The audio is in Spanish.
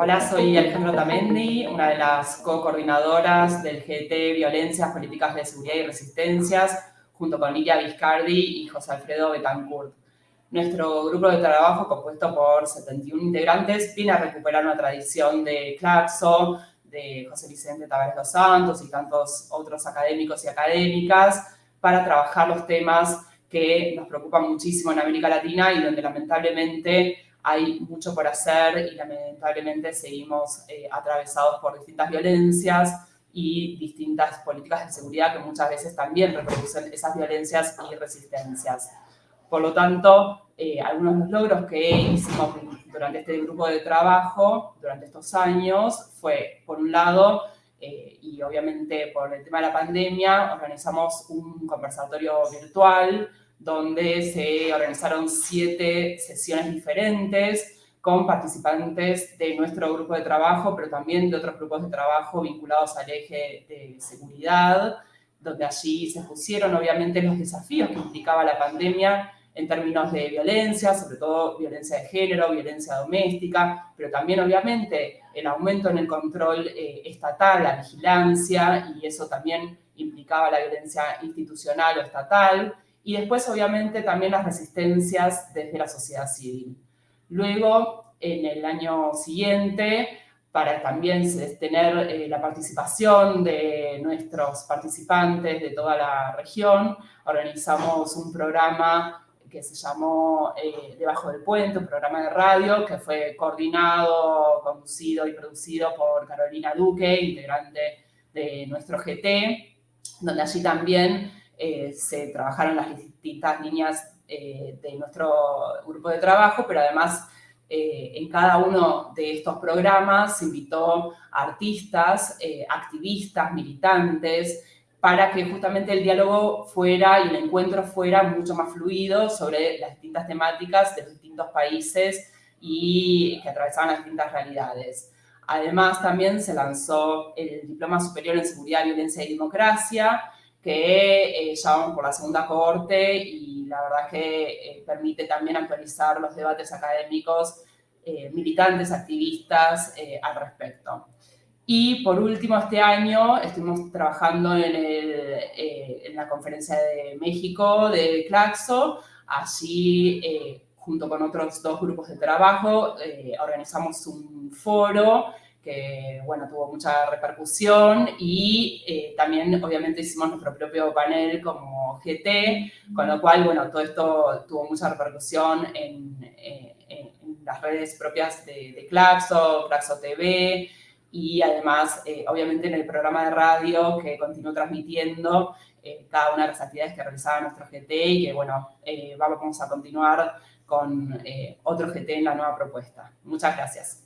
Hola, soy Alejandro Tamendi, una de las co-coordinadoras del GT Violencias, Políticas de Seguridad y Resistencias, junto con Lidia Viscardi y José Alfredo Betancourt. Nuestro grupo de trabajo, compuesto por 71 integrantes, viene a recuperar una tradición de Claxo, de José Vicente Tavares dos Santos y tantos otros académicos y académicas para trabajar los temas que nos preocupan muchísimo en América Latina y donde lamentablemente hay mucho por hacer y lamentablemente seguimos eh, atravesados por distintas violencias y distintas políticas de seguridad que muchas veces también reproducen esas violencias y resistencias. Por lo tanto, eh, algunos de los logros que hicimos durante este grupo de trabajo, durante estos años, fue, por un lado, eh, y obviamente por el tema de la pandemia, organizamos un conversatorio virtual donde se organizaron siete sesiones diferentes con participantes de nuestro grupo de trabajo, pero también de otros grupos de trabajo vinculados al eje de seguridad, donde allí se pusieron obviamente los desafíos que implicaba la pandemia en términos de violencia, sobre todo violencia de género, violencia doméstica, pero también obviamente el aumento en el control eh, estatal, la vigilancia, y eso también implicaba la violencia institucional o estatal, y después obviamente también las resistencias desde la sociedad civil. Luego, en el año siguiente, para también tener eh, la participación de nuestros participantes de toda la región, organizamos un programa que se llamó eh, Debajo del Puente, un programa de radio que fue coordinado, conducido y producido por Carolina Duque, integrante de nuestro GT, donde allí también eh, se trabajaron las distintas líneas eh, de nuestro grupo de trabajo, pero además en cada uno de estos programas se invitó a artistas, activistas, militantes, para que justamente el diálogo fuera y el encuentro fuera mucho más fluido sobre las distintas temáticas de los distintos países y que atravesaban las distintas realidades. Además, también se lanzó el Diploma Superior en Seguridad, Violencia y Democracia, que eh, ya vamos por la segunda corte y la verdad que eh, permite también actualizar los debates académicos, eh, militantes, activistas al respecto. Y por último, este año estuvimos trabajando en, en la conferencia de México de Claxo. Allí, junto con otros dos grupos de trabajo, organizamos un foro que bueno, tuvo mucha repercusión y eh, también obviamente hicimos nuestro propio panel como GT, con lo cual bueno, todo esto tuvo mucha repercusión en, eh, las redes propias de, de, Claxo, Claxo TV y además eh, obviamente en el programa de radio que continuó transmitiendo cada una de las actividades que realizaba nuestro GT y que bueno, vamos a continuar con otro GT en la nueva propuesta. Muchas gracias.